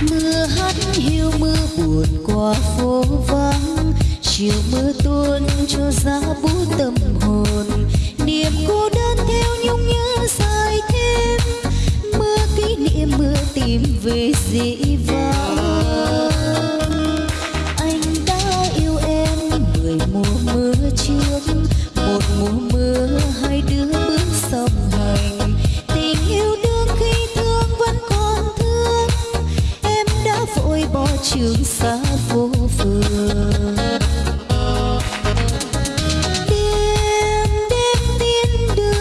mưa hát hiu mưa buồn qua phố vắng. Chiều mưa tuôn cho giá bút tâm hồn. Niềm cô đơn theo nhung nhớ dài thêm. Mưa kỷ niệm mưa tìm về dĩ vãng. Vội trường xa phố phường. Đêm đêm tiên đưa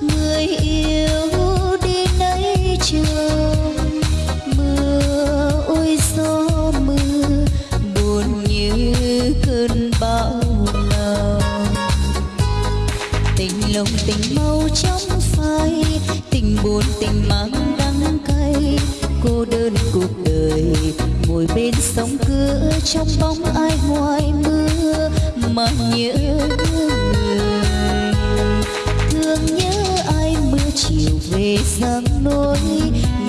người yêu đi lấy trường mưa ôi gió mưa, buồn như cơn bão lòng tình lòng tình mau trong phai, tình buồn tình mang ngồi bên sông cửa, trong bóng ai ngoài mưa, mà nhớ người. Thương nhớ ai mưa chiều về giang nối.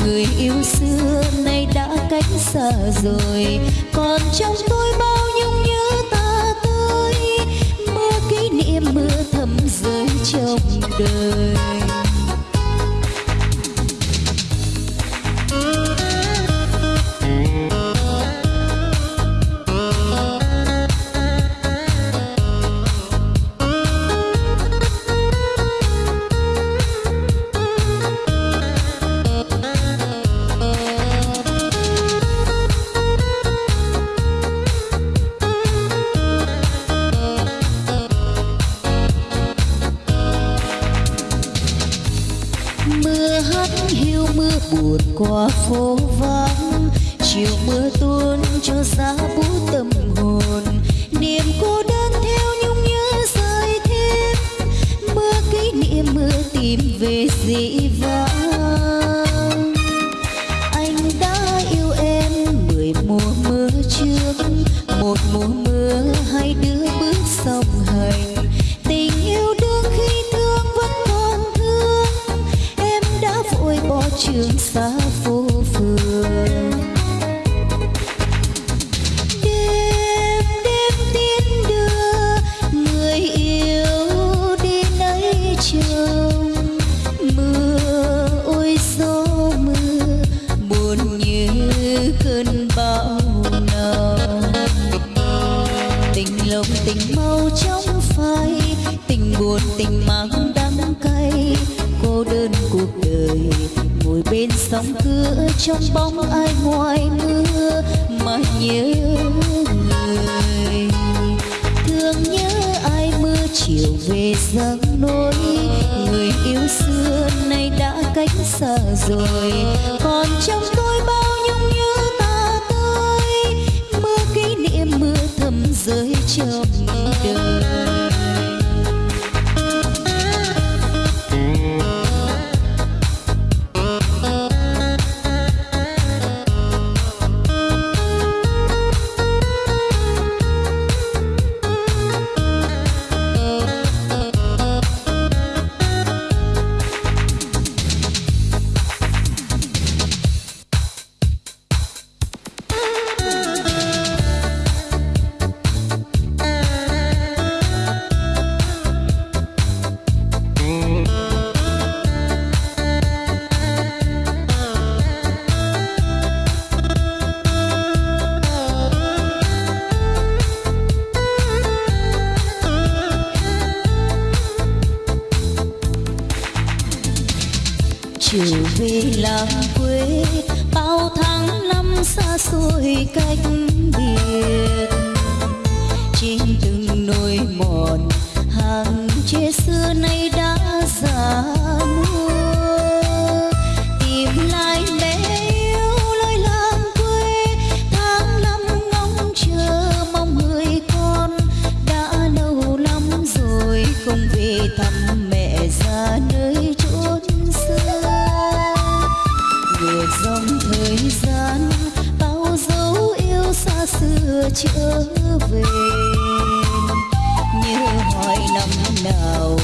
Người yêu xưa nay đã cách xa rồi, còn trong tôi bao buồn qua phố vắng. Chiều mưa tuôn cho giá bút tâm hồn. Niềm cô đơn theo nhung nhớ rơi thêm. Mưa kỷ niệm mưa tìm về dĩ ngồi sóng cửa trong bóng ai ngoài mưa mà nhớ người. Thương nhớ ai mưa chiều về dâng nỗi. Người yêu xưa nay đã cách xa rồi. Còn trong tôi bao nhung nhớ ta tới mưa kỷ niệm mưa thầm rơi trong đời. Làng quê, bao tháng năm xa xôi cách biệt. Trên từng nỗi mòn, hàng tre xưa nay đã già xưa trở về. Như hỏi năm nào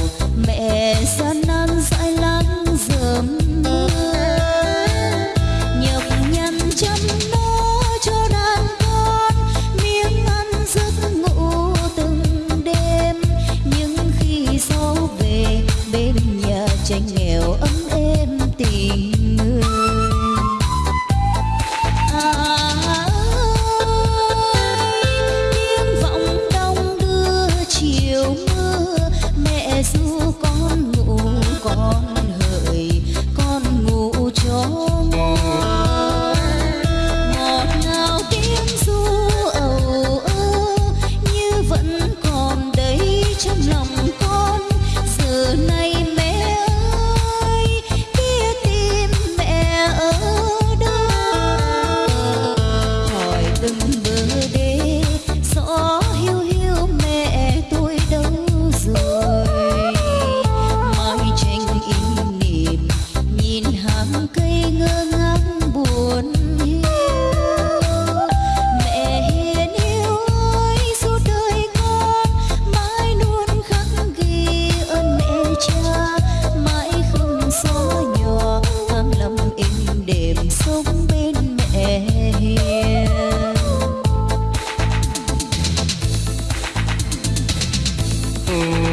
soul.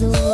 Rồi